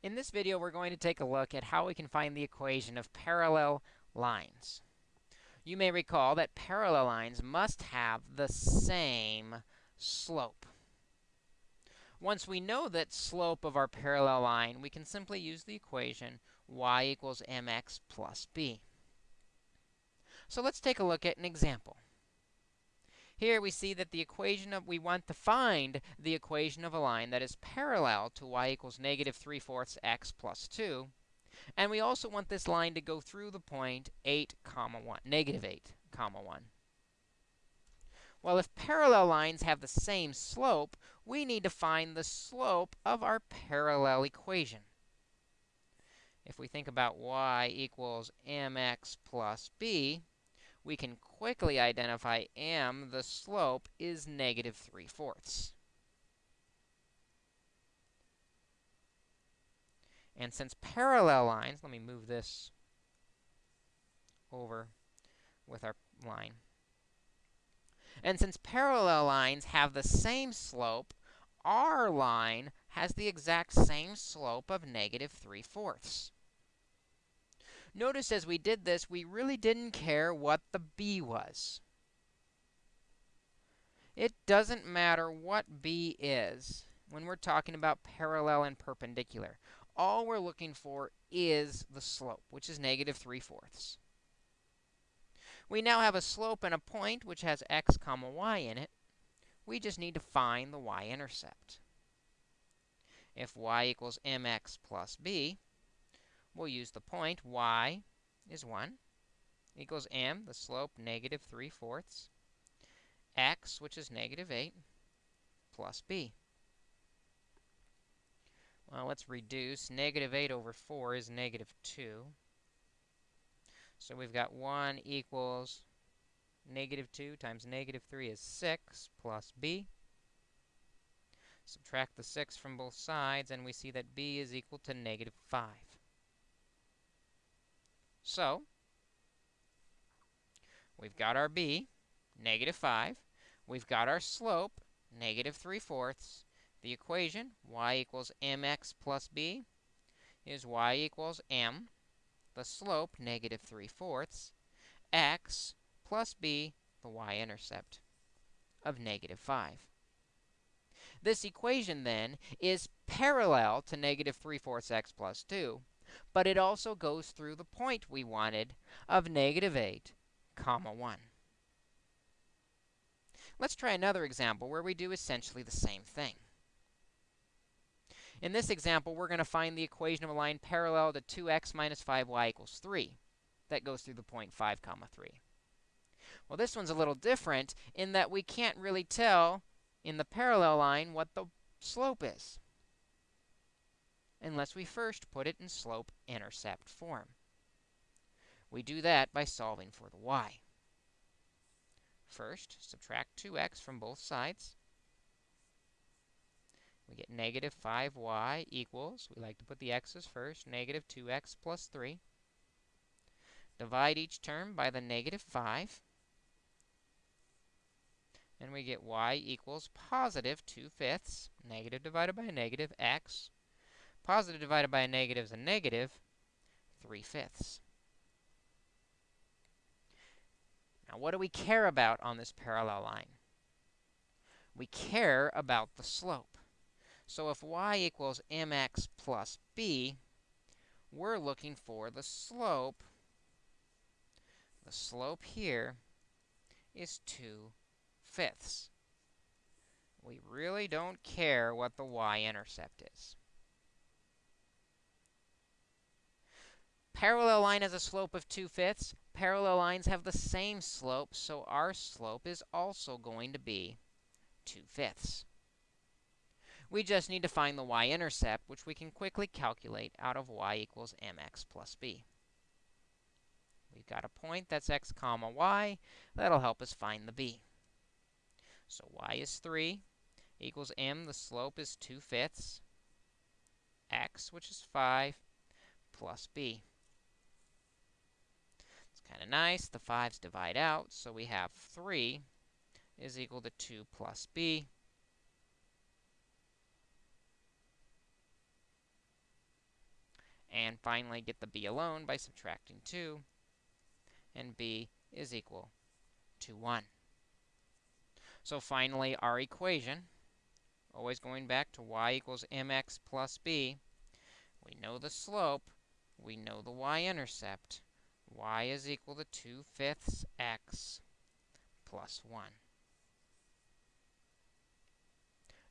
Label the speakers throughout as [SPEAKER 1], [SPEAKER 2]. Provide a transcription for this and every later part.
[SPEAKER 1] In this video, we're going to take a look at how we can find the equation of parallel lines. You may recall that parallel lines must have the same slope. Once we know that slope of our parallel line, we can simply use the equation y equals mx plus b. So let's take a look at an example. Here we see that the equation of, we want to find the equation of a line that is parallel to y equals negative 3 fourths x plus 2. And we also want this line to go through the point 8 comma 1, negative 8 comma 1. Well, if parallel lines have the same slope, we need to find the slope of our parallel equation. If we think about y equals mx plus b, we can quickly identify m, the slope, is negative 3 fourths. And since parallel lines, let me move this over with our line. And since parallel lines have the same slope, our line has the exact same slope of negative 3 fourths. Notice as we did this, we really didn't care what the b was. It doesn't matter what b is when we're talking about parallel and perpendicular. All we're looking for is the slope, which is negative 3 fourths. We now have a slope and a point which has x comma y in it. We just need to find the y-intercept. If y equals mx plus b, we'll use the point y is 1 equals m, the slope, negative 3 fourths, x, which is negative 8, plus b. Well, let's reduce. Negative 8 over 4 is negative 2. So we've got 1 equals negative 2 times negative 3 is 6 plus b. Subtract the 6 from both sides, and we see that b is equal to negative 5. So we've got our b, negative 5. We've got our slope, negative 3 fourths. The equation, y equals mx plus b, is y equals m, the slope, negative 3 fourths, x plus b, the y-intercept of negative 5. This equation, then, is parallel to negative 3 fourths x plus 2, but it also goes through the point we wanted of negative 8, comma 1. Let's try another example where we do essentially the same thing. In this example, we're going to find the equation of a line parallel to 2x minus 5y equals 3. That goes through the point 5, comma 3. Well, this one's a little different in that we can't really tell in the parallel line what the slope is unless we first put it in slope-intercept form. We do that by solving for the y. First, subtract 2x from both sides. We get negative 5y equals, we like to put the x's first, negative 2x plus 3. Divide each term by the negative 5. And we get y equals positive 2 fifths, negative divided by negative, x Positive divided by a negative is a negative 3 fifths. Now, what do we care about on this parallel line? We care about the slope. So if y equals mx plus b, we're looking for the slope. The slope here is 2 fifths. We really don't care what the y-intercept is. Parallel line has a slope of 2 fifths. Parallel lines have the same slope, so our slope is also going to be 2 fifths. We just need to find the y-intercept, which we can quickly calculate out of y equals mx plus b. We've got a point that's x comma y. That'll help us find the b. So y is 3 equals m. The slope is 2 fifths. x, which is 5, plus b. Kind of nice. The 5's divide out, so we have 3 is equal to 2 plus b. And finally, get the b alone by subtracting 2, and b is equal to 1. So finally, our equation, always going back to y equals mx plus b, we know the slope, we know the y-intercept. Y is equal to 2 fifths x plus 1.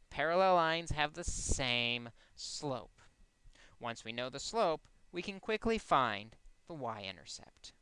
[SPEAKER 1] Parallel lines have the same slope. Once we know the slope, we can quickly find the y-intercept.